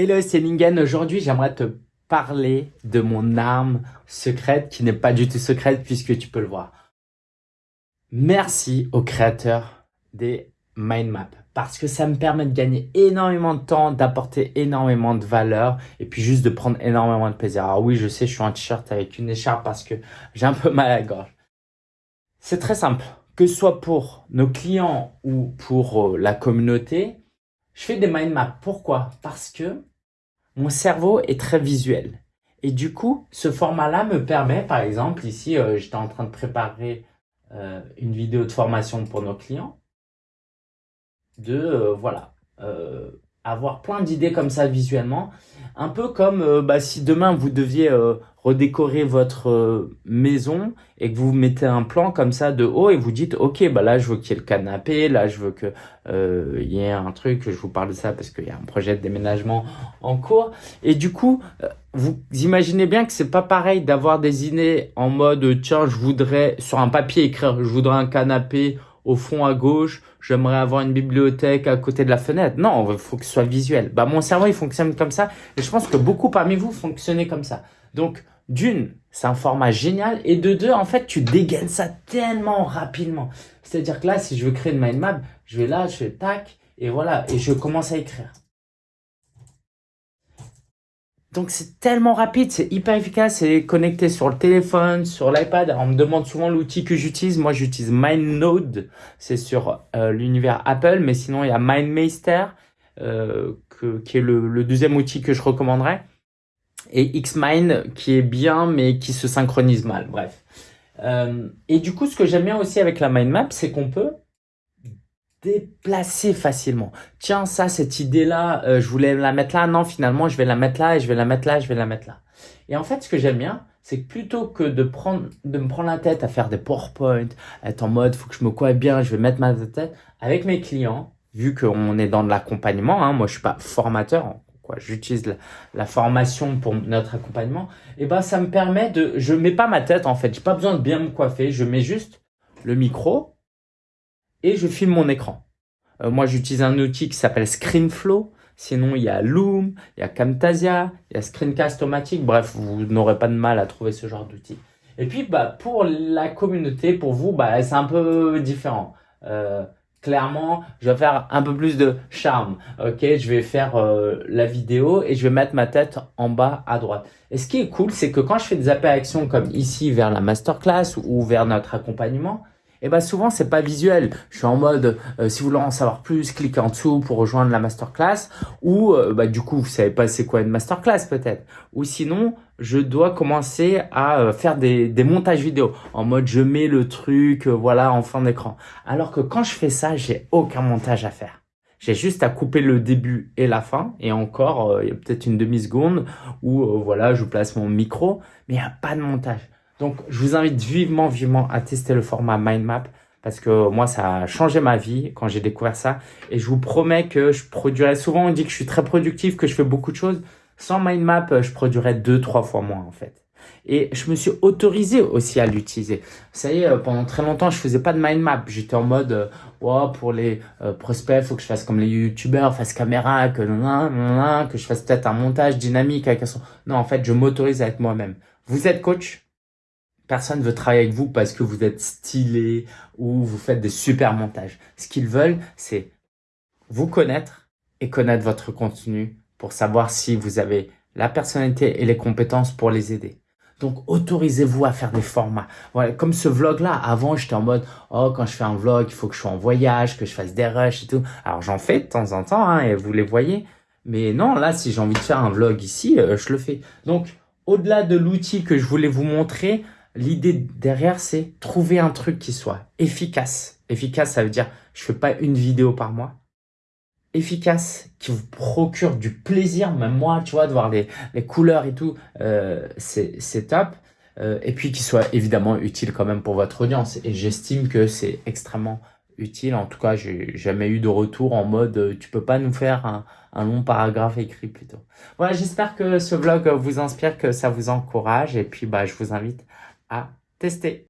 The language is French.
Hello, c'est Ningen. Aujourd'hui, j'aimerais te parler de mon arme secrète qui n'est pas du tout secrète puisque tu peux le voir. Merci aux créateurs des mind maps parce que ça me permet de gagner énormément de temps, d'apporter énormément de valeur et puis juste de prendre énormément de plaisir. Alors oui, je sais, je suis en t-shirt avec une écharpe parce que j'ai un peu mal à gorge. C'est très simple. Que ce soit pour nos clients ou pour euh, la communauté, je fais des mind maps. Pourquoi? Parce que mon cerveau est très visuel. Et du coup, ce format-là me permet, par exemple, ici, euh, j'étais en train de préparer euh, une vidéo de formation pour nos clients, de, euh, voilà, avoir plein d'idées comme ça visuellement. Un peu comme bah, si demain vous deviez redécorer votre euh, maison et que vous mettez un plan comme ça de haut et vous dites ok bah là je veux qu'il y ait le canapé là je veux que euh, il y ait un truc je vous parle de ça parce qu'il y a un projet de déménagement en cours. Et du coup euh, vous imaginez bien que c'est pas pareil d'avoir des idées en mode tiens je voudrais sur un papier écrire je voudrais un canapé au fond à gauche, j'aimerais avoir une bibliothèque à côté de la fenêtre. Non, il faut que ce soit visuel. Bah, mon cerveau, il fonctionne comme ça. Et je pense que beaucoup parmi vous fonctionnez comme ça. Donc, d'une, c'est un format génial. Et de deux, en fait, tu dégaines ça tellement rapidement. C'est-à-dire que là, si je veux créer une mind map, je vais là, je fais tac, et voilà, et je commence à écrire. Donc c'est tellement rapide, c'est hyper efficace, c'est connecté sur le téléphone, sur l'iPad. On me demande souvent l'outil que j'utilise. Moi, j'utilise MindNode, c'est sur euh, l'univers Apple, mais sinon il y a MindMeister, euh, qui est le, deuxième outil que je recommanderais et Xmind qui est bien mais qui se synchronise mal, bref. Euh, et du coup, ce que j'aime bien aussi avec la mind map, c'est qu'on peut déplacer facilement. Tiens, ça, cette idée-là, euh, je voulais la mettre là. Non, finalement, je vais la mettre là et je vais la mettre là, je vais la mettre là. Et en fait, ce que j'aime bien, c'est que plutôt que de prendre, de me prendre la tête à faire des PowerPoint, être en mode, faut que je me coiffe bien, je vais mettre ma tête, avec mes clients, vu qu'on est dans de l'accompagnement, hein, moi je suis pas formateur, j'utilise la, formation pour notre accompagnement, et ben ça me permet de, je mets pas ma tête en fait, j'ai pas besoin de bien me coiffer, je mets juste le micro et je filme mon écran. Euh, moi j'utilise un outil qui s'appelle ScreenFlow, sinon il y a Loom, il y a Camtasia, il y a Screencast-O-Matic, bref, vous n'aurez pas de mal à trouver ce genre d'outil. Et puis bah pour la communauté, pour vous, bah c'est un peu différent. Euh, clairement, je vais faire un peu plus de charme. Ok, je vais faire euh, la vidéo et je vais mettre ma tête en bas à droite. Et ce qui est cool, c'est que quand je fais des apparitions comme ici vers la masterclass ou vers notre accompagnement, et eh ben souvent c'est pas visuel. Je suis en mode euh, si vous voulez en savoir plus, cliquez en dessous pour rejoindre la masterclass ou euh, bah du coup vous savez pas c'est quoi une masterclass peut-être. Ou sinon je dois commencer à euh, faire des, des montages vidéo en mode je mets le truc voilà en fin d'écran. Alors que quand je fais ça, j'ai aucun montage à faire. J'ai juste à couper le début et la fin et encore il y a peut-être une demi-seconde où voilà, je place mon micro mais il n'y a pas de montage. Donc, je vous invite vivement, vivement à tester le format mind map parce que moi, ça a changé ma vie quand j'ai découvert ça. Et je vous promets que je produirai, souvent on dit que je suis très productif, que je fais beaucoup de choses. Sans mind map, je produirais deux, trois fois moins en fait. Et je me suis autorisé aussi à l'utiliser. Vous savez, euh, pendant très longtemps, je faisais pas de mind map. J'étais en mode, euh, oh, pour les euh, prospects, faut que je fasse comme les youtubeurs, fasse caméra, que que je fasse peut-être un montage dynamique avec un son. Non, en fait, je m'autorise à être moi-même. Vous êtes coach? Personne veut travailler avec vous parce que vous êtes stylé ou vous faites des super montages. Ce qu'ils veulent, c'est vous connaître et connaître votre contenu pour savoir si vous avez la personnalité et les compétences pour les aider. Donc, autorisez-vous à faire des formats. Comme ce vlog-là, avant, j'étais en mode, oh, quand je fais un vlog, il faut que je sois en voyage, que je fasse des rushs et tout. Alors, j'en fais de temps en temps, hein, et vous les voyez. Mais non, là, si j'ai envie de faire un vlog ici, euh, je le fais. Donc, au-delà de l'outil que je voulais vous montrer, l'idée derrière, c'est trouver un truc qui soit efficace. Efficace, ça veut dire, je fais pas une vidéo par mois. Efficace, qui vous procure du plaisir, même moi, tu vois, de voir les, les couleurs et tout, euh, c'est top. Euh, et puis qui soit évidemment utile quand même pour votre audience. Et j'estime que c'est extrêmement utile. En tout cas, j'ai jamais eu de retour en mode euh, tu peux pas nous faire un, un long paragraphe écrit plutôt. Voilà, j'espère que ce vlog vous inspire, que ça vous encourage. Et puis, bah, je vous invite à tester.